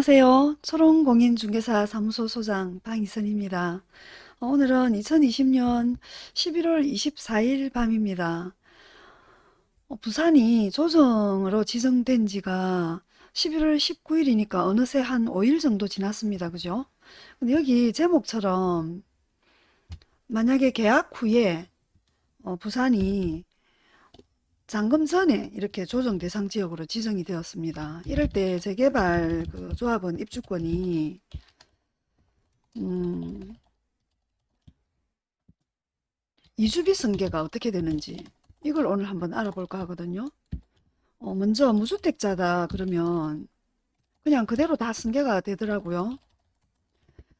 안녕하세요. 초롱공인중개사 사무소 소장 방희선입니다. 어, 오늘은 2020년 11월 24일 밤입니다. 어, 부산이 조정으로 지정된 지가 11월 19일이니까 어느새 한 5일 정도 지났습니다. 그죠? 근데 여기 제목처럼 만약에 계약 후에 어, 부산이 잔금 전에 이렇게 조정 대상 지역으로 지정이 되었습니다. 이럴 때 재개발 그 조합원 입주권이 음, 이주비 승계가 어떻게 되는지 이걸 오늘 한번 알아볼까 하거든요. 어, 먼저 무주택자다 그러면 그냥 그대로 다 승계가 되더라고요.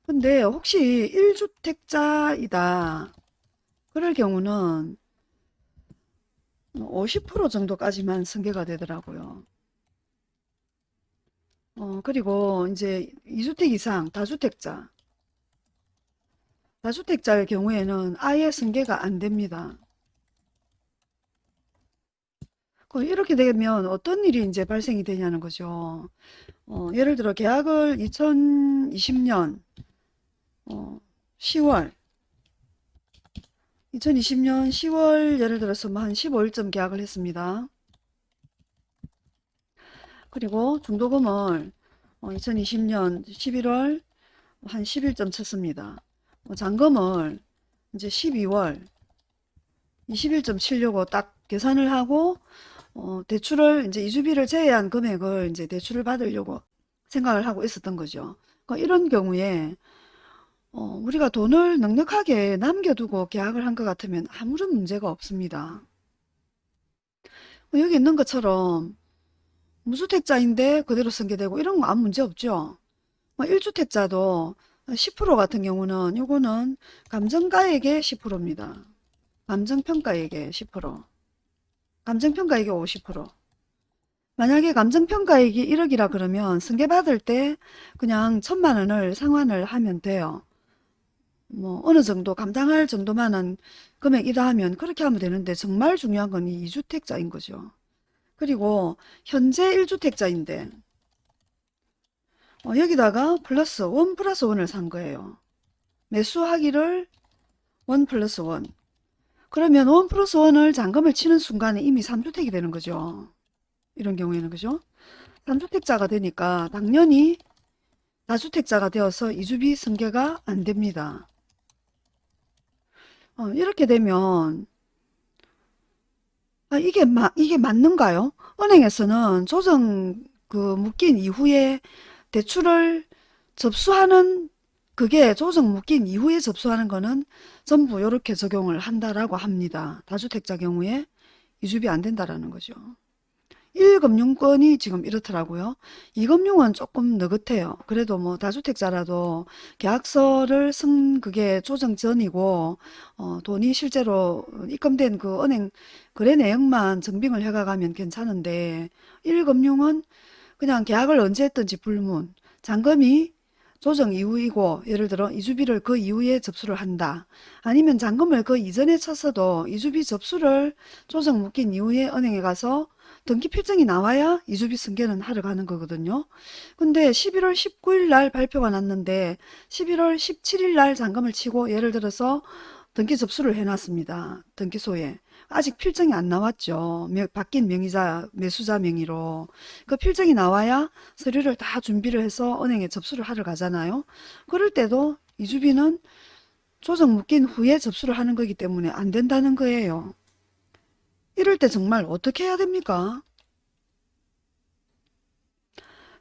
근데 혹시 1주택자이다 그럴 경우는 50% 정도까지만 승계가 되더라고요. 어, 그리고 이제 2주택 이상 다주택자 다주택자의 경우에는 아예 승계가 안 됩니다. 그 이렇게 되면 어떤 일이 이제 발생이 되냐는 거죠. 어, 예를 들어 계약을 2020년 어, 10월 2020년 10월 예를 들어서 뭐한 15일쯤 계약을 했습니다. 그리고 중도금을 2020년 11월 한 10일쯤 쳤습니다. 뭐 잔금을 이제 12월 20일쯤 치려고 딱 계산을 하고 어, 대출을 이제 이주비를 제외한 금액을 이제 대출을 받으려고 생각을 하고 있었던 거죠. 그러니까 이런 경우에 어, 우리가 돈을 넉넉하게 남겨두고 계약을 한 것 같으면 아무런 문제가 없습니다. 뭐 여기 있는 것처럼 무주택자인데 그대로 승계되고 이런 거 아무 문제 없죠. 뭐 1주택자도 10% 같은 경우는 요거는 감정가액의 10%입니다. 감정평가액의 10%. 감정평가액의 50%. 만약에 감정평가액이 1억이라 그러면 승계받을 때 그냥 천만 원을 상환을 하면 돼요. 뭐 어느 정도 감당할 정도만한 금액이다 하면 그렇게 하면 되는데 정말 중요한 건 이 2주택자인 거죠. 그리고 현재 1주택자인데 어, 여기다가 플러스 1 플러스 1을 산 거예요. 매수하기를 1 플러스 1 그러면 1 플러스 1을 잔금을 치는 순간에 이미 3주택이 되는 거죠. 이런 경우에는 그죠? 3주택자가 되니까 당연히 다주택자가 되어서 이주비 승계가 안 됩니다. 어, 이렇게 되면 아, 이게 마, 이게 맞는가요? 은행에서는 조정 그 묶인 이후에 대출을 접수하는 그게 조정 묶인 이후에 접수하는 거는 전부 이렇게 적용을 한다라고 합니다. 다주택자 경우에 이주비 안 된다라는 거죠. 1금융권이 지금 이렇더라고요. 2금융은 조금 느긋해요. 그래도 뭐 다주택자라도 계약서를 쓴 그게 조정 전이고 어, 돈이 실제로 입금된 그 은행 거래 내역만 증빙을 해가가면 괜찮은데 1금융은 그냥 계약을 언제 했든지 불문 잔금이 조정 이후이고 예를 들어 이주비를 그 이후에 접수를 한다. 아니면 잔금을 그 이전에 쳤어도 이주비 접수를 조정 묶인 이후에 은행에 가서 등기 필증이 나와야 이주비 승계는 하러 가는 거거든요. 근데 11월 19일 날 발표가 났는데 11월 17일 날 잔금을 치고 예를 들어서 등기 접수를 해놨습니다. 등기소에. 아직 필증이 안 나왔죠. 바뀐 명의자, 매수자 명의로. 그 필증이 나와야 서류를 다 준비를 해서 은행에 접수를 하러 가잖아요. 그럴 때도 이주비는 조정 묶인 후에 접수를 하는 거기 때문에 안 된다는 거예요. 이럴 때 정말 어떻게 해야 됩니까?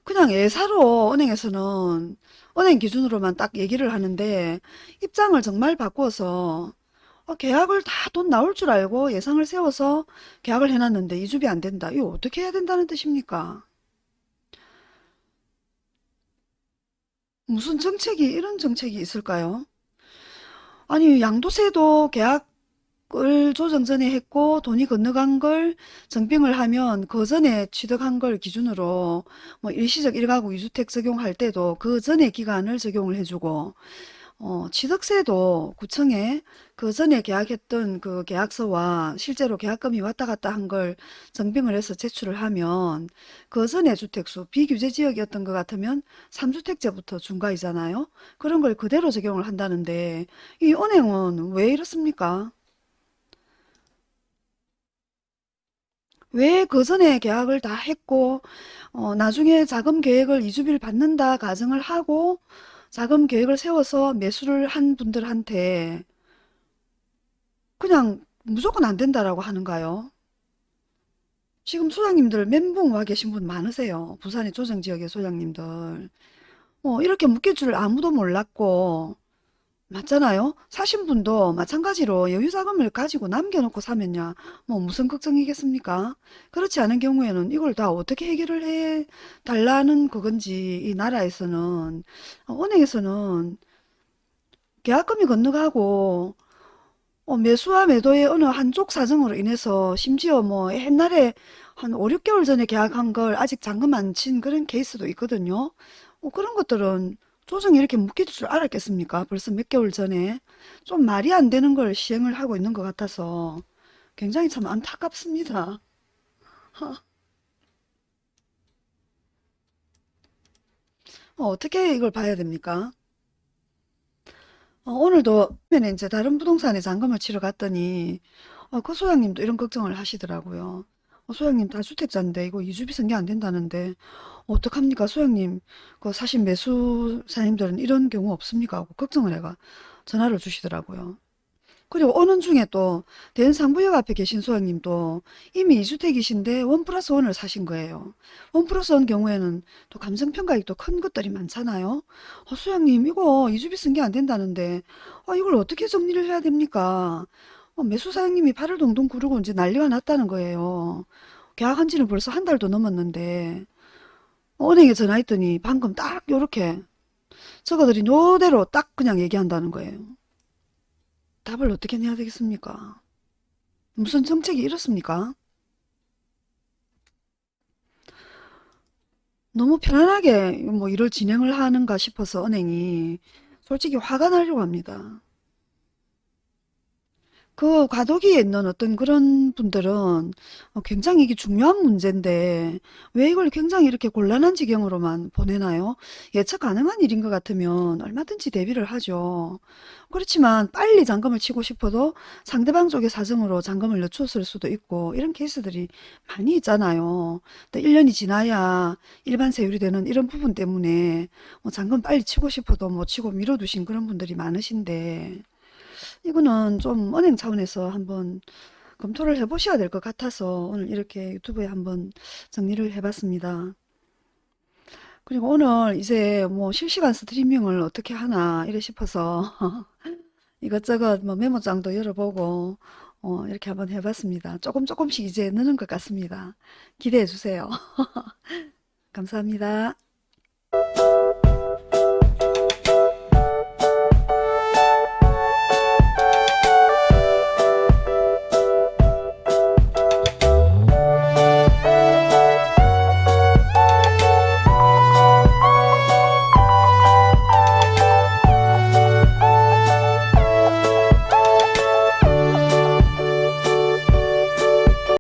그냥 예사로 은행에서는 은행 기준으로만 딱 얘기를 하는데 입장을 정말 바꾸어서 어, 계약을 다 돈 나올 줄 알고 예상을 세워서 계약을 해놨는데 이주비 안 된다. 이거 어떻게 해야 된다는 뜻입니까? 무슨 정책이 이런 정책이 있을까요? 아니 양도세도 계약 을 조정 전에 했고 돈이 건너간 걸 정빙을 하면 그 전에 취득한 걸 기준으로 뭐 일시적 1가구 2주택 적용할 때도 그 전에 기간을 적용을 해주고 어, 취득세도 구청에 그 전에 계약했던 그 계약서와 실제로 계약금이 왔다 갔다 한걸 증빙을 해서 제출을 하면 그 전에 주택수 비규제 지역이었던 것 같으면 3주택제부터 중과이잖아요. 그런 걸 그대로 적용을 한다는데 이 은행은 왜 이렇습니까? 왜 그 전에 계약을 다 했고 어, 나중에 자금 계획을 이주비를 받는다 가정을 하고 자금 계획을 세워서 매수를 한 분들한테 그냥 무조건 안 된다라고 하는가요? 지금 소장님들 멘붕 와 계신 분 많으세요. 부산의 조정지역의 소장님들. 어, 이렇게 묶일 줄 아무도 몰랐고 맞잖아요. 사신 분도 마찬가지로 여유자금을 가지고 남겨놓고 사면야 뭐 무슨 걱정이겠습니까? 그렇지 않은 경우에는 이걸 다 어떻게 해결을 해 달라는 그건지 이 나라에서는 어, 은행에서는 계약금이 건너가고 어, 매수와 매도의 어느 한쪽 사정으로 인해서 심지어 뭐 옛날에 한 5, 6개월 전에 계약한 걸 아직 잔금 안 친 그런 케이스도 있거든요. 어, 그런 것들은 조정이 이렇게 묶일 줄 알았겠습니까? 벌써 몇 개월 전에 좀 말이 안 되는 걸 시행을 하고 있는 것 같아서 굉장히 참 안타깝습니다. 어, 어떻게 이걸 봐야 됩니까? 어, 오늘도 이제 다른 부동산에 잔금을 치러 갔더니 어, 그 소장님도 이런 걱정을 하시더라고요. 어, 소장님 다주택자인데 이거 이주비 승계 안 된다는데 어떡합니까 소장님 그 사실 매수사님들은 이런 경우 없습니까 하고 걱정을 해가 전화를 주시더라고요. 그리고 오는 중에 또 대연상부역 앞에 계신 소장님도 이미 이주택이신데 원 플러스 원을 사신 거예요. 원 플러스 원 경우에는 또 감정평가액도 큰 것들이 많잖아요. 어, 소장님 이거 이주비 쓴 게 안 된다는데 어, 이걸 어떻게 정리를 해야 됩니까? 어, 매수 사장님이 발을 동동 구르고 이제 난리가 났다는 거예요. 계약한 지는 벌써 한 달도 넘었는데 어, 은행에 전화했더니 방금 딱 요렇게 저거들이 노대로 딱 그냥 얘기한다는 거예요. 답을 어떻게 내야 되겠습니까? 무슨 정책이 이렇습니까? 너무 편안하게 뭐 일을 진행을 하는가 싶어서 은행이 솔직히 화가 나려고 합니다. 그 과도기에 있는 어떤 그런 분들은 어, 굉장히 이게 중요한 문제인데 왜 이걸 굉장히 이렇게 곤란한 지경으로만 보내나요? 예측 가능한 일인 것 같으면 얼마든지 대비를 하죠. 그렇지만 빨리 잔금을 치고 싶어도 상대방 쪽의 사정으로 잔금을 늦췄을 수도 있고 이런 케이스들이 많이 있잖아요. 또 1년이 지나야 일반 세율이 되는 이런 부분 때문에 뭐 잔금 빨리 치고 싶어도 못 치고 미뤄두신 그런 분들이 많으신데 이거는 좀 은행 차원에서 한번 검토를 해보셔야 될 것 같아서 오늘 이렇게 유튜브에 한번 정리를 해봤습니다. 그리고 오늘 이제 뭐 실시간 스트리밍을 어떻게 하나 이래 싶어서 이것저것 뭐 메모장도 열어보고 어 이렇게 한번 해봤습니다. 조금 조금씩 이제 느는 것 같습니다. 기대해 주세요. 감사합니다.